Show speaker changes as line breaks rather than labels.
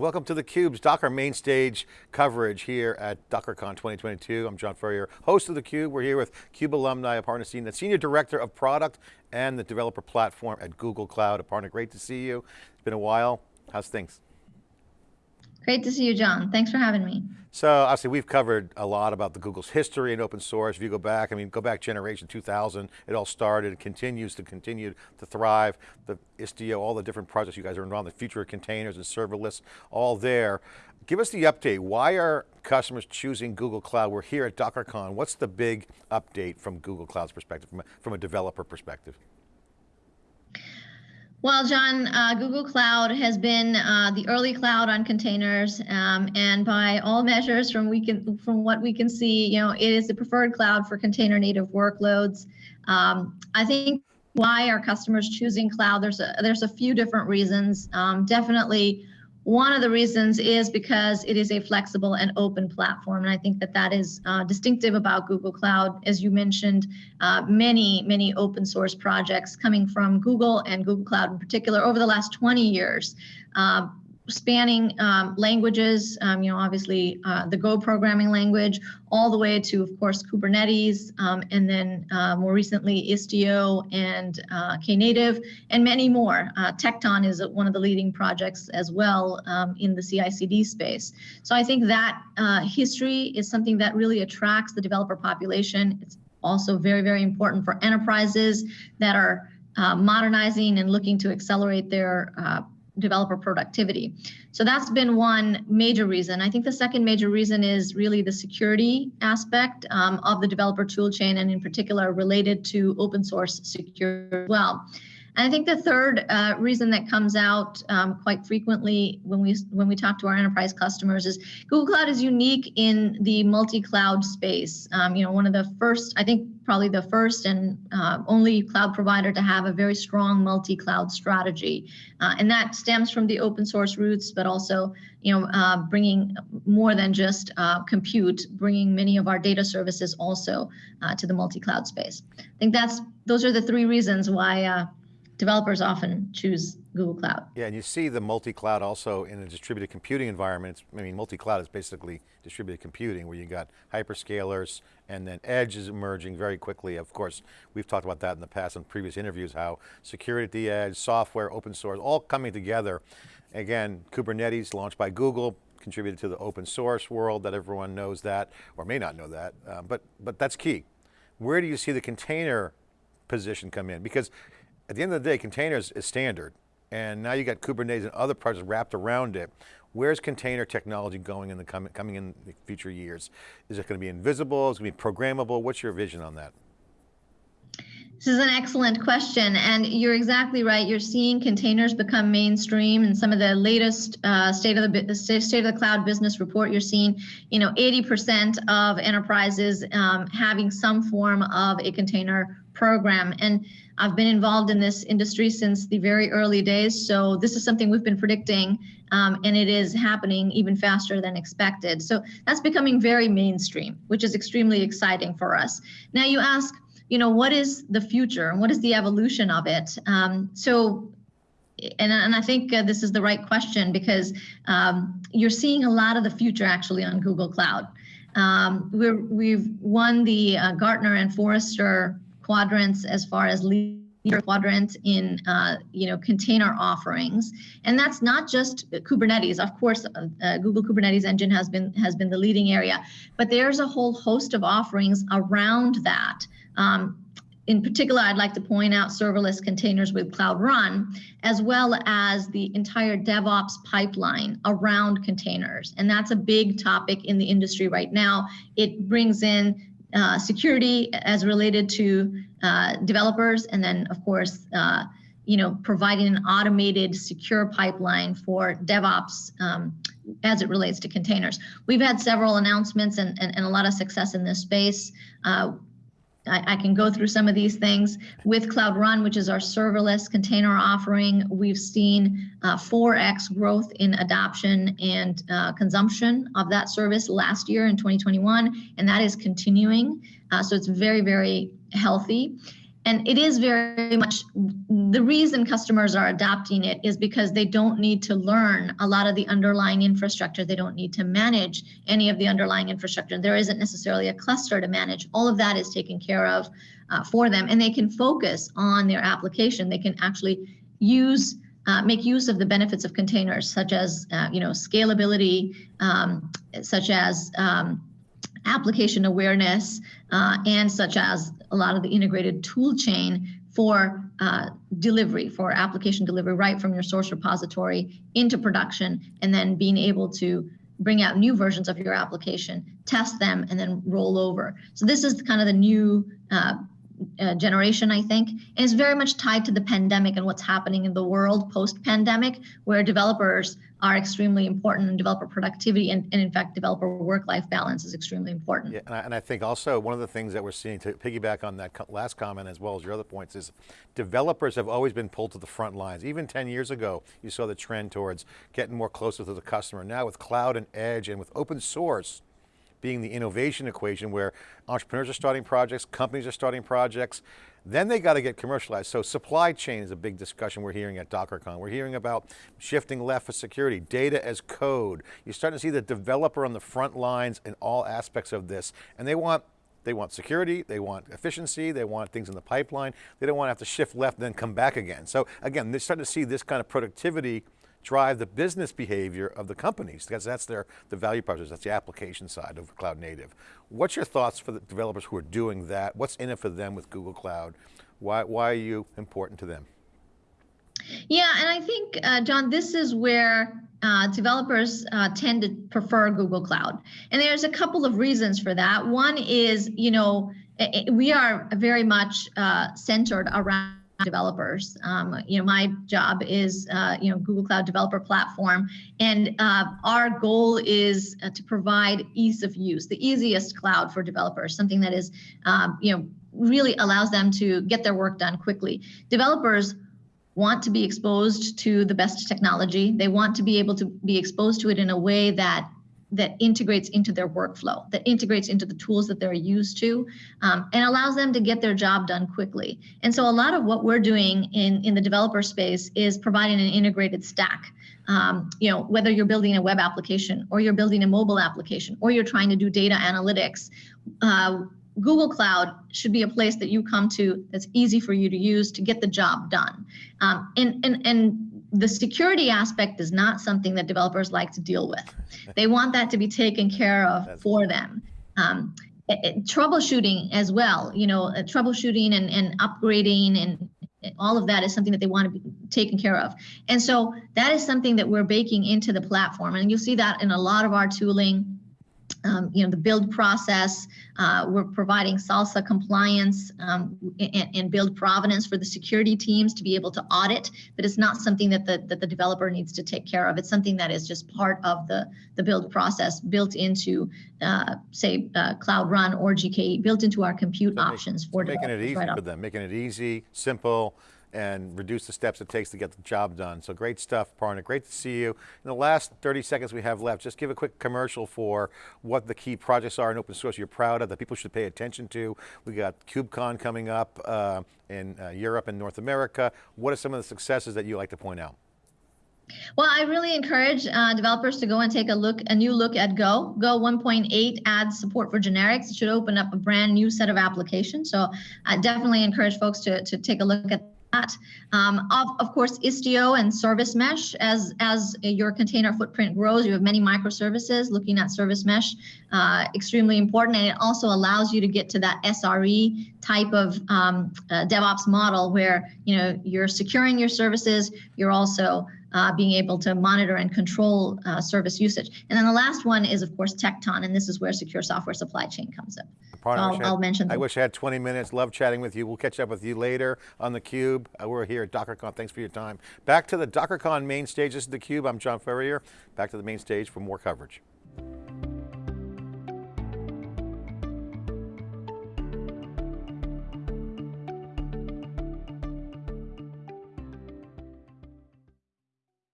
welcome to theCUBE's Docker main stage coverage here at DockerCon 2022. I'm John Furrier, host of theCUBE. We're here with CUBE alumni, Aparna Sinha, the Senior Director of Product and the Developer Platform at Google Cloud. Aparna, great to see you. It's been a while. How's things?
Great to see you, John. Thanks for having me.
So obviously we've covered a lot about the Google's history and open source. If you go back, I mean, go back generation 2000, it all started, continues to continue to thrive. The Istio, all the different projects you guys are involved in, the future of containers and serverless, all there. Give us the update. Why are customers choosing Google Cloud? We're here at DockerCon. What's the big update from Google Cloud's perspective, from a, from a developer perspective?
Well, John, uh, Google Cloud has been uh, the early cloud on containers, um, and by all measures, from we can from what we can see, you know, it is the preferred cloud for container native workloads. Um, I think why are customers choosing cloud? There's a there's a few different reasons. Um, definitely, one of the reasons is because it is a flexible and open platform. And I think that that is uh, distinctive about Google Cloud. As you mentioned, uh, many, many open source projects coming from Google and Google Cloud in particular over the last 20 years. Uh, spanning um, languages, um, you know, obviously uh, the Go programming language, all the way to, of course, Kubernetes, um, and then uh, more recently Istio and uh, Knative, and many more. Uh, Tekton is one of the leading projects as well um, in the CI/CD space. So I think that uh, history is something that really attracts the developer population. It's also very, very important for enterprises that are uh, modernizing and looking to accelerate their developer productivity. So that's been one major reason. I think the second major reason is really the security aspect um, of the developer toolchain and in particular related to open source security as well. And I think the third uh, reason that comes out um, quite frequently when we when we talk to our enterprise customers is Google Cloud is unique in the multi-cloud space. Um, you know, one of the first, I think probably the first and uh, only cloud provider to have a very strong multi-cloud strategy. Uh, and that stems from the open source roots, but also, you know, uh, bringing more than just uh, compute, bringing many of our data services also uh, to the multi-cloud space. I think that's those are the three reasons why uh, developers often choose Google Cloud.
Yeah, and you see the multi-cloud also in a distributed computing environment. I mean, multi-cloud is basically distributed computing where you got hyperscalers and then edge is emerging very quickly. Of course, we've talked about that in the past in previous interviews, how security at the edge, software, open source, all coming together. Again, Kubernetes launched by Google, contributed to the open source world that everyone knows that, or may not know that, uh, but, but that's key. Where do you see the container position come in? Because at the end of the day, containers is standard. And now you got Kubernetes and other projects wrapped around it. Where's container technology going in the coming, coming in the future years? Is it going to be invisible? Is it going to be programmable? What's your vision on that?
This is an excellent question, and you're exactly right. You're seeing containers become mainstream, and some of the latest uh, state of the state of the cloud business report. You're seeing, you know, 80% of enterprises um, having some form of a container program, and I've been involved in this industry since the very early days, so this is something we've been predicting, um, and it is happening even faster than expected. So that's becoming very mainstream, which is extremely exciting for us. Now you ask, you know, what is the future and what is the evolution of it? Um, so and, and I think uh, this is the right question because um, you're seeing a lot of the future actually on Google Cloud. Um, we have won the uh, Gartner and Forrester quadrants as far as leader quadrant in uh, you know container offerings and that's not just kubernetes of course uh, uh, google kubernetes engine has been has been the leading area but there's a whole host of offerings around that um, in particular, I'd like to point out serverless containers with Cloud Run, as well as the entire DevOps pipeline around containers. And that's a big topic in the industry right now. It brings in uh, security as related to uh, developers, and then of course, uh, you know, providing an automated secure pipeline for DevOps um, as it relates to containers. We've had several announcements and, and, and a lot of success in this space. Uh, I, I, can go through some of these things. With Cloud Run, which is our serverless container offering, we've seen uh, 4x growth in adoption and uh, consumption of that service last year in 2021, and that is continuing. Uh, so it's very, very healthy. And it is very much the reason customers are adopting it is because they don't need to learn a lot of the underlying infrastructure. They don't need to manage any of the underlying infrastructure. There isn't necessarily a cluster to manage. All of that is taken care of uh, for them, and they can focus on their application. They can actually use uh, make use of the benefits of containers, such as uh, you know scalability, um, such as um, application awareness, uh, and such as a lot of the integrated tool chain for uh, delivery, for application delivery, right from your source repository into production, and then being able to bring out new versions of your application, test them, and then roll over. So this is kind of the new uh, uh, generation, I think, and it's very much tied to the pandemic and what's happening in the world post-pandemic, where developers are extremely important and developer productivity and, and in fact, developer work-life balance is extremely important.
Yeah, and I, and I, think also one of the things that we're seeing to piggyback on that last comment as well as your other points is developers have always been pulled to the front lines. Even 10 years ago, you saw the trend towards getting more closer to the customer. Now with cloud and edge and with open source, being the innovation equation where entrepreneurs are starting projects, companies are starting projects, then they got to get commercialized. So supply chain is a big discussion we're hearing at DockerCon. We're hearing about shifting left for security, data as code. You're starting to see the developer on the front lines in all aspects of this, and they want they want security, they want efficiency, they want things in the pipeline. They don't want to have to shift left and then come back again. So again, they're starting to see this kind of productivity drive the business behavior of the companies because that's their the value proposition, that's the application side of cloud native. What's your thoughts for the developers who are doing that? What's in it for them with Google Cloud? Why, why are you important to them?
Yeah, and I think, uh, John, this is where uh, developers uh, tend to prefer Google Cloud. And there's a couple of reasons for that. One is, you know, we are very much uh, centered around developers. Um, you know, my job is, uh, you know, Google Cloud Developer Platform, and uh, our goal is uh, to provide ease of use, the easiest cloud for developers, something that is, um, you know, really allows them to get their work done quickly. Developers want to be exposed to the best technology. They want to be able to be exposed to it in a way that that integrates into their workflow, that integrates into the tools that they're used to, um, and allows them to get their job done quickly. And so a lot of what we're doing in, in the developer space is providing an integrated stack. Um, you know, whether you're building a web application or you're building a mobile application or you're trying to do data analytics, uh, Google Cloud should be a place that you come to that's easy for you to use to get the job done. Um, and, and, and the security aspect is not something that developers like to deal with. They want that to be taken care of for them. Um, it, it, troubleshooting as well, you know, uh, troubleshooting and, and upgrading and all of that is something that they want to be taken care of. And so that is something that we're baking into the platform. And you'll see that in a lot of our tooling um, you know, the build process. Uh, we're providing SLSA compliance um, and, and, build provenance for the security teams to be able to audit, but it's not something that the, that the developer needs to take care of. It's something that is just part of the, the build process built into, uh, say, uh, Cloud Run or GKE, built into our compute so options make, for
Making it easy right for them, making it easy, simple, and reduce the steps it takes to get the job done. So great stuff, Parna. Great to see you. In the last 30 seconds we have left, just give a quick commercial for what the key projects are in open source you're proud of, that people should pay attention to. We got KubeCon coming up uh, in uh, Europe and North America. What are some of the successes that you like to point out?
Well, I really encourage uh, developers to go and take a look, a new look at Go. Go 1.8 adds support for generics. It should open up a brand new set of applications. So I definitely encourage folks to, to take a look at that. Um, of, of course, Istio and Service Mesh, as, as your container footprint grows, you have many microservices looking at Service Mesh, uh, extremely important. And it also allows you to get to that SRE type of um, uh, DevOps model where, you know, you're securing your services, you're also uh, being able to monitor and control uh, service usage. And then the last one is, of course, Tekton, and this is where secure software supply chain comes in. I'll, I'll, mention
I wish I had 20 minutes. Love chatting with you. We'll catch up with you later on theCUBE. Uh, we're here at DockerCon. Thanks for your time. Back to the DockerCon main stage. This is theCUBE. I'm John Furrier. Back to the main stage for more coverage.